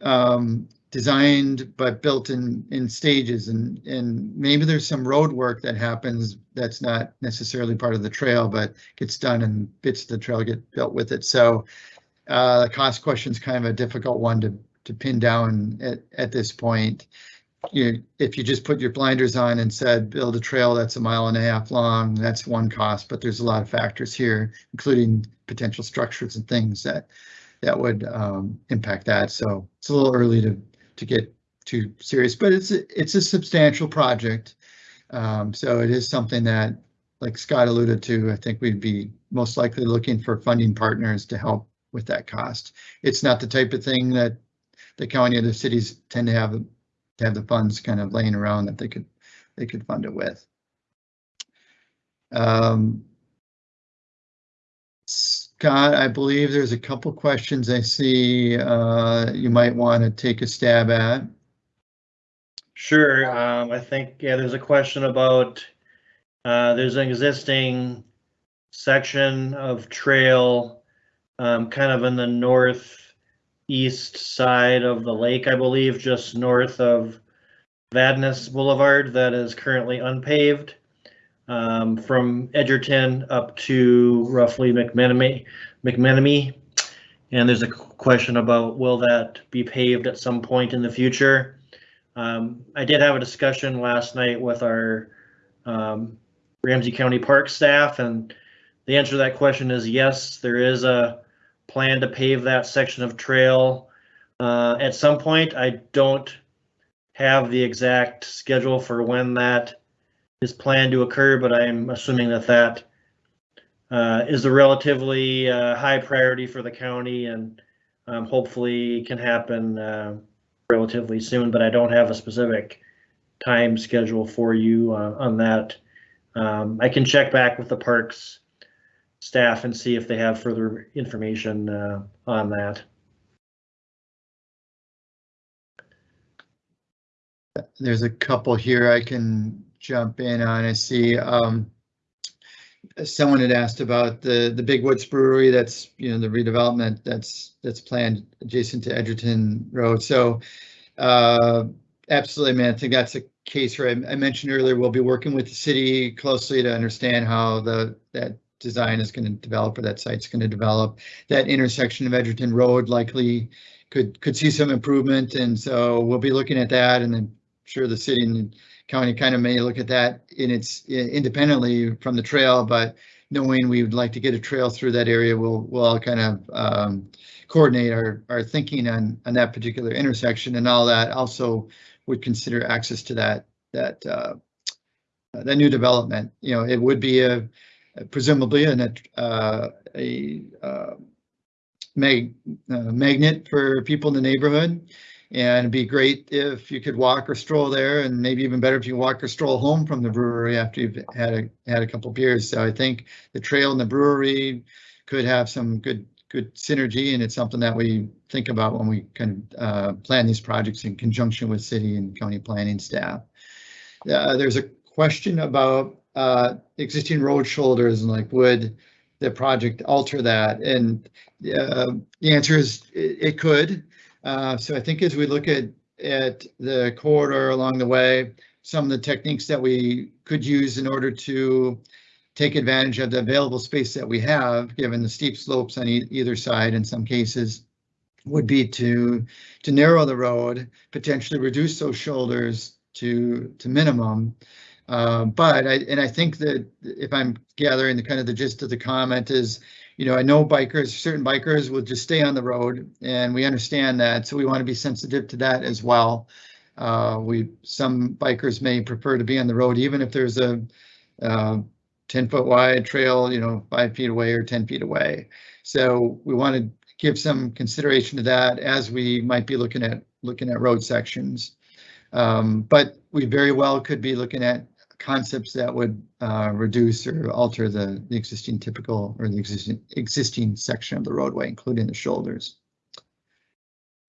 um, designed but built in in stages and and maybe there's some road work that happens that's not necessarily part of the trail but gets done and bits of the trail get built with it. So uh, the cost question is kind of a difficult one to to pin down at, at this point. You, if you just put your blinders on and said, build a trail that's a mile and a half long, that's one cost, but there's a lot of factors here, including potential structures and things that, that would um, impact that. So it's a little early to, to get too serious, but it's, a- it's a substantial project. Um, so it is something that, like Scott alluded to, I think we'd be most likely looking for funding partners to help with that cost. It's not the type of thing that the county or the cities tend to have, have the funds kind of laying around that they could, they could fund it with. Um, Scott, I believe there's a couple questions I see uh, you might want to take a stab at. Sure, um, I think, yeah, there's a question about, uh, there's an existing section of trail, um, kind of in the northeast side of the lake, I believe, just north of Vadnais Boulevard that is currently unpaved. Um, from Edgerton up to roughly McMenemy. And there's a question about will that be paved at some point in the future? Um, I did have a discussion last night with our um, Ramsey County Park staff, and the answer to that question is yes, there is a plan to pave that section of trail uh, at some point. I don't have the exact schedule for when that is planned to occur, but I'm assuming that that uh, is a relatively uh, high priority for the county and um, hopefully can happen uh, relatively soon, but I don't have a specific time schedule for you uh, on that. Um, I can check back with the parks staff and see if they have further information uh, on that. There's a couple here I can jump in on. I see um, someone had asked about the the Big Woods Brewery. That's you know the redevelopment that's that's planned adjacent to Edgerton Road. So uh, absolutely, man. I think that's a case where I, I mentioned earlier. We'll be working with the city closely to understand how the that design is going to develop or that site's going to develop. That intersection of Edgerton Road likely could could see some improvement, and so we'll be looking at that. And I'm sure the city and county kind of may look at that in its independently from the trail, but knowing we would like to get a trail through that area, we'll we'll all kind of um, coordinate our our thinking on on that particular intersection and all that. Also, would consider access to that that uh, that new development. You know, it would be a presumably a uh, a uh, mag uh, magnet for people in the neighborhood. And it'd be great if you could walk or stroll there, and maybe even better if you walk or stroll home from the brewery after you've had a had a couple beers. So I think the trail and the brewery could have some good good synergy, and it's something that we think about when we kind of uh, plan these projects in conjunction with city and county planning staff. Uh, there's a question about uh, existing road shoulders and like would the project alter that? And uh, the answer is it, it could. Uh, so I think as we look at at the corridor along the way, some of the techniques that we could use in order to take advantage of the available space that we have, given the steep slopes on e- either side in some cases, would be to, to narrow the road, potentially reduce those shoulders to, to minimum. Uh, but I, and I think that if I'm gathering the kind of the gist of the comment is, you know, I know bikers, certain bikers will just stay on the road and we understand that, so we want to be sensitive to that as well. Uh, we, some bikers may prefer to be on the road even if there's a, uh, ten foot wide trail, you know, five feet away or ten feet away. So we want to give some consideration to that as we might be looking at, looking at road sections. Um, but we very well could be looking at concepts that would uh, reduce or alter the, the existing typical or the existing existing section of the roadway, including the shoulders.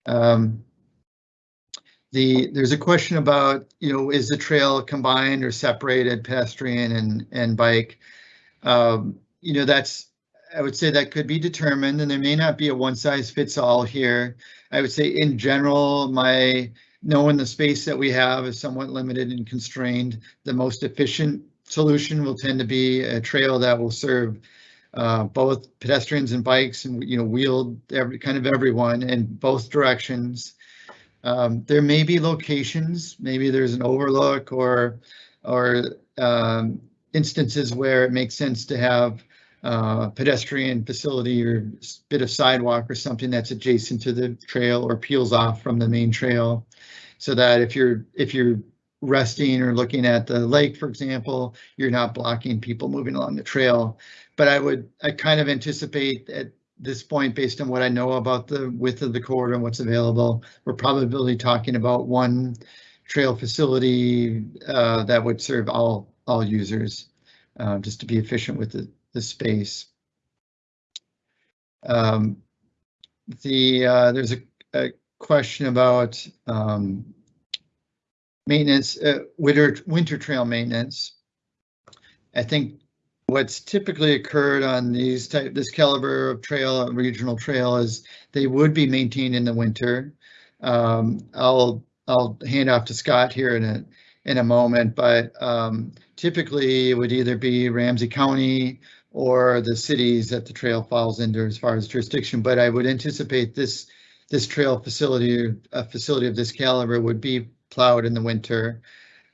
Um, the there's a question about you know is the trail combined or separated pedestrian and and bike. Um, you know that's I would say that could be determined, and there may not be a one size fits all here. I would say in general, my knowing the space that we have is somewhat limited and constrained. The most efficient solution will tend to be a trail that will serve uh, both pedestrians and bikes and, you know, wheeled every kind of everyone in both directions. Um, there may be locations, maybe there's an overlook or, or um, instances where it makes sense to have uh, pedestrian facility or bit of sidewalk or something that's adjacent to the trail or peels off from the main trail. So that if you're, if you're resting or looking at the lake, for example, you're not blocking people moving along the trail. But I would, I kind of anticipate at this point, based on what I know about the width of the corridor and what's available, we're probably talking about one trail facility uh, that would serve all, all users, uh, just to be efficient with the, the space. Um, the, uh, there's a, a question about um, maintenance, uh, winter, winter trail maintenance. I think what's typically occurred on these type, this caliber of trail, regional trail is they would be maintained in the winter. Um, I'll, I'll hand off to Scott here in a, in a moment, but um, typically it would either be Ramsey County or the cities that the trail falls into as far as jurisdiction, but I would anticipate this, this trail facility, a facility of this caliber would be plowed in the winter.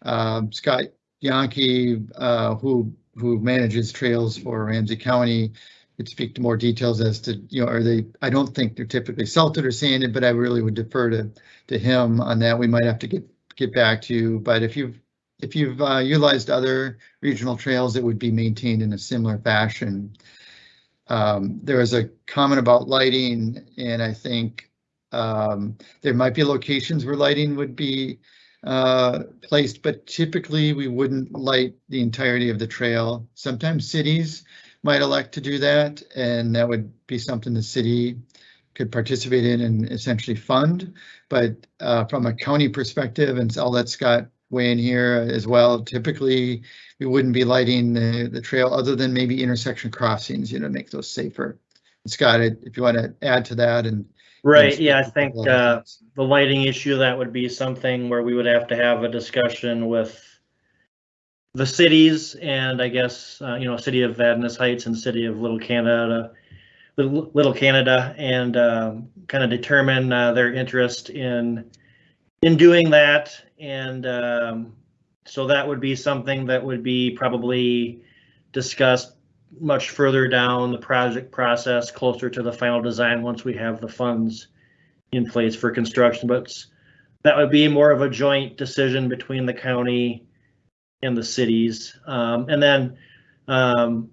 Um, Scott Yonke, uh, who, who manages trails for Ramsey County, could speak to more details as to, you know, are they, I don't think they're typically salted or sanded, but I really would defer to, to him on that. We might have to get, get back to you, but if you've, if you've uh, utilized other regional trails, it would be maintained in a similar fashion. Um, there was a comment about lighting, and I think um, there might be locations where lighting would be uh, placed, but typically we wouldn't light the entirety of the trail. Sometimes cities might elect to do that, and that would be something the city could participate in and essentially fund. But uh, from a county perspective, and I'll let Scott weigh in here as well, typically we wouldn't be lighting the, the trail other than maybe intersection crossings, you know, make those safer. Scott, if you want to add to that and. Right, yeah, I think, a couple other uh, the lighting issue, that would be something where we would have to have a discussion with the cities and I guess, uh, you know, city of Vadnais Heights and city of Little Canada, Little, Little Canada, and, um, kind of determine, uh, their interest in, in doing that. And, um, so that would be something that would be probably discussed much further down the project process, closer to the final design, once we have the funds in place for construction, but that would be more of a joint decision between the county and the cities. Um, and then, um,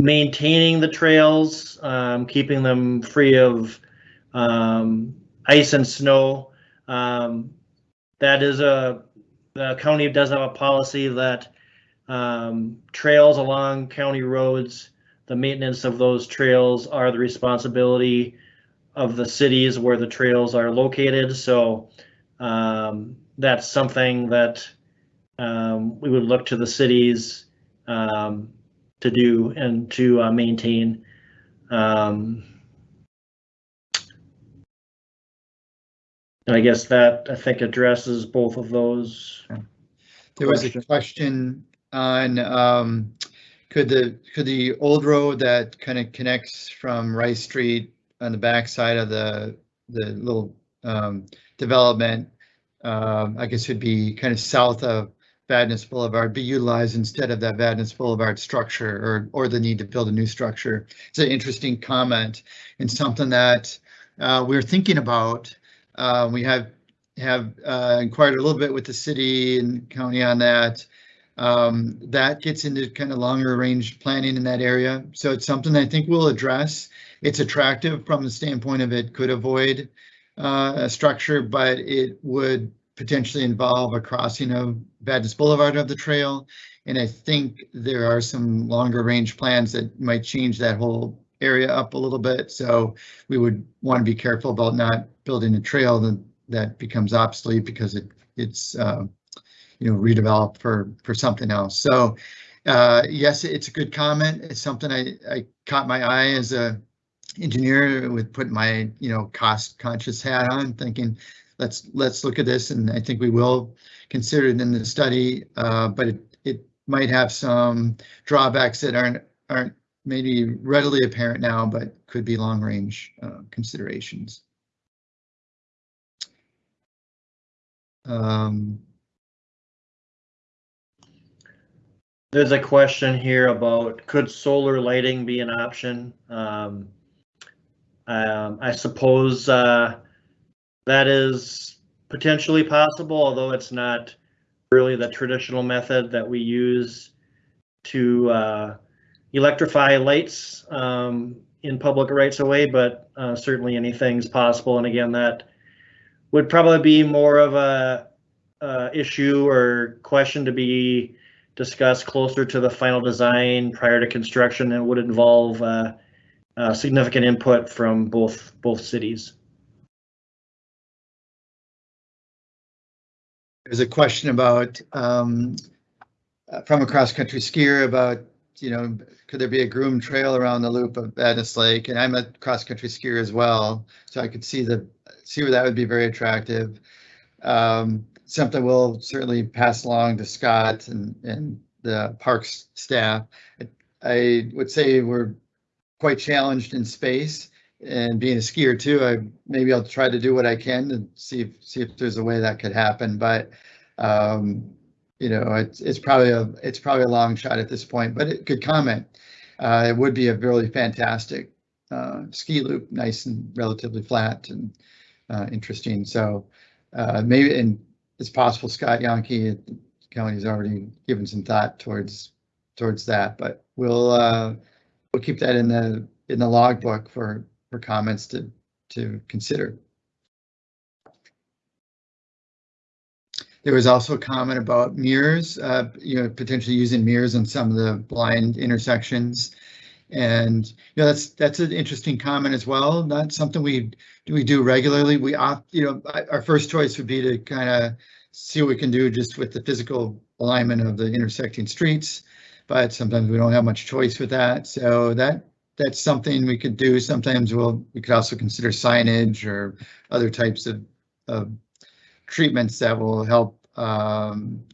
maintaining the trails, um, keeping them free of, um, ice and snow. That is a, the county does have a policy that, um, trails along county roads, the maintenance of those trails are the responsibility of the cities where the trails are located, so um, that's something that um, we would look to the cities um, to do and to uh, maintain. Um, and I guess that, I think addresses both of those. There was a question. on um, could the, could the old road that kind of connects from Rice Street on the backside of the, the little um, development, um, I guess would be kind of south of Vadnais Boulevard, be utilized instead of that Vadnais Boulevard structure or, or the need to build a new structure. It's an interesting comment and something that uh, we're thinking about. Uh, we have have uh, inquired a little bit with the city and county on that. Um, that gets into kind of longer range planning in that area. So it's something I think we'll address. It's attractive from the standpoint of it could avoid uh, a structure, but it would potentially involve a crossing of Vadnais Boulevard of the trail. And I think there are some longer range plans that might change that whole area up a little bit. So we would want to be careful about not building a trail that, that becomes obsolete because it it's uh, you know redeveloped for for something else. So uh, yes, it's a good comment. It's something I, I caught my eye as a engineer with putting my you know cost conscious hat on, thinking let's let's look at this, and I think we will consider it in the study. Uh, but it it might have some drawbacks that aren't aren't maybe readily apparent now, but could be long range uh, considerations. Um, There's a question here about could solar lighting be an option? Um, um, I suppose uh, that is potentially possible, although it's not really the traditional method that we use to uh, electrify lights um, in public rights of way, but uh, certainly anything's possible. And again, that would probably be more of a uh, issue or question to be discussed closer to the final design prior to construction. It would involve uh, uh, significant input from both both cities. There's a question about um, uh, from a cross country skier about you know could there be a groom trail around the loop of Vadnais Lake? And I'm a cross country skier as well, so I could see the see where that would be very attractive. Um, something we'll certainly pass along to Scott and and the parks staff. I would say we're quite challenged in space and being a skier too, I maybe I'll try to do what I can and see if see if there's a way that could happen. But um, you know, it's it's probably a it's probably a long shot at this point. But it could comment. Uh, it would be a really fantastic uh, ski loop, nice and relatively flat and uh, interesting. So uh, maybe and it's possible Scott Yonke County's already given some thought towards towards that. But we'll uh, we'll keep that in the in the logbook for for comments to to consider. There was also a comment about mirrors, uh, you know, potentially using mirrors on some of the blind intersections. And you know, that's that's an interesting comment as well. Not something we do we do regularly. We opt, you know, our first choice would be to kind of see what we can do just with the physical alignment of the intersecting streets. But sometimes we don't have much choice with that. So that that's something we could do. Sometimes we'll we could also consider signage or other types of, of treatments that will help um,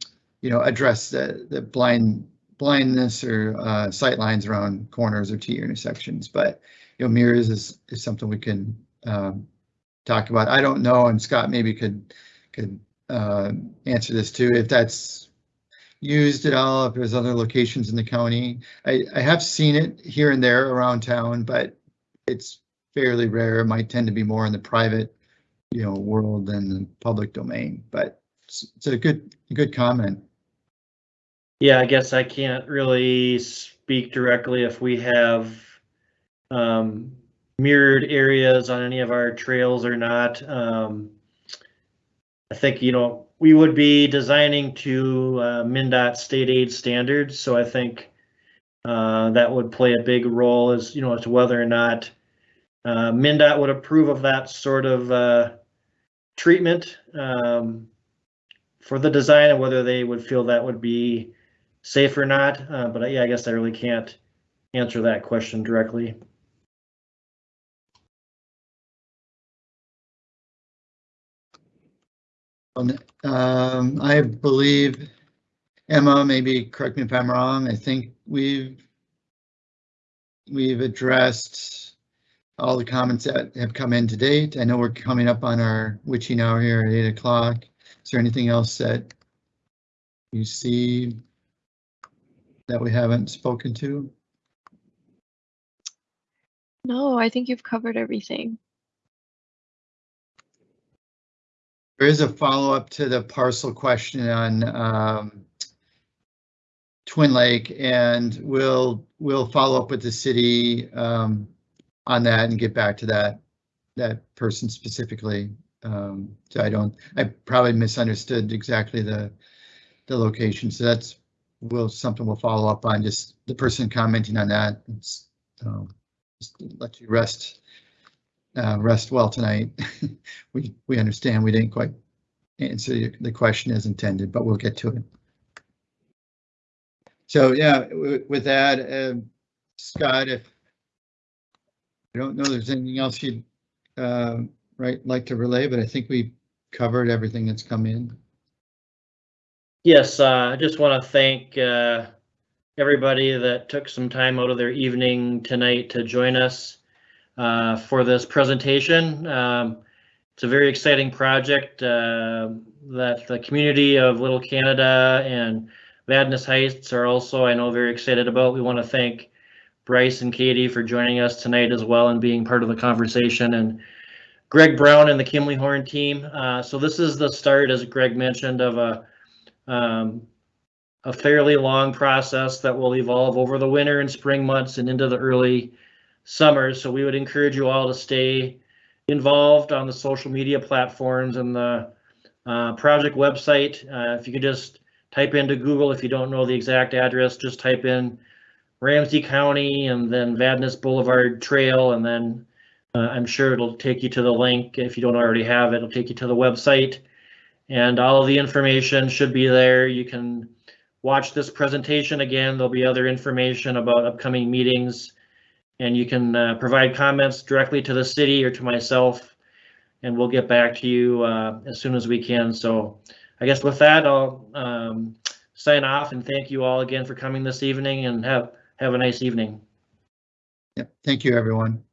you know address the the blind blindness or uh, sight lines around corners or T intersections. But you know mirrors is is something we can um, talk about. I don't know, and Scott maybe could could uh, answer this too if that's used at all, if there's other locations in the county. I, I have seen it here and there around town, but it's fairly rare. It might tend to be more in the private, you know, world than the public domain, but it's, it's a good, good comment. Yeah, I guess I can't really speak directly if we have um, mirrored areas on any of our trails or not. Um, I think, you know, we would be designing to uh, MnDOT state aid standards, so I think uh, that would play a big role as, you know, as to whether or not uh, MnDOT would approve of that sort of uh, treatment um, for the design and whether they would feel that would be safe or not. Uh, but yeah, I guess I really can't answer that question directly. Um, I believe Emma, maybe correct me if I'm wrong. I think we've we've addressed all the comments that have come in to date. I know we're coming up on our witching hour here at eight o'clock. Is there anything else that you see that we haven't spoken to? No, I think you've covered everything. There is a follow-up to the parcel question on um, Twin Lake, and we'll, we'll follow up with the city um, on that and get back to that, that person specifically. Um, So I don't, I probably misunderstood exactly the, the location, so that's, will, something we'll follow up on, just the person commenting on that. It's, um, Just let you rest, uh, rest well tonight. We, we understand we didn't quite answer the- question as intended, but we'll get to it. So, yeah, with that, um, Scott, if I don't know there's anything else you'd, uh, right, like to relay, but I think we covered everything that's come in. Yes, uh, I just want to thank uh, everybody that took some time out of their evening tonight to join us uh, for this presentation. Um, It's a very exciting project uh, that the community of Little Canada and Vadnais Heights are also, I know, very excited about. We want to thank Bryce and Katie for joining us tonight as well and being part of the conversation and Greg Brown and the Kimley Horn team. Uh, So this is the start, as Greg mentioned, of a um, a fairly long process that will evolve over the winter and spring months and into the early summer. So we would encourage you all to stay involved on the social media platforms and the uh, project website. Uh, if you could just type into Google, if you don't know the exact address, just type in Ramsey County and then Vadnais Boulevard Trail, and then uh, I'm sure it'll take you to the link. If you don't already have it, it'll take you to the website. And all of the information should be there. You can watch this presentation again. There'll be other information about upcoming meetings. And you can uh, provide comments directly to the city or to myself. And we'll get back to you uh, as soon as we can. So I guess with that, I'll um, sign off and thank you all again for coming this evening and have, have a nice evening. Yep, thank you, everyone.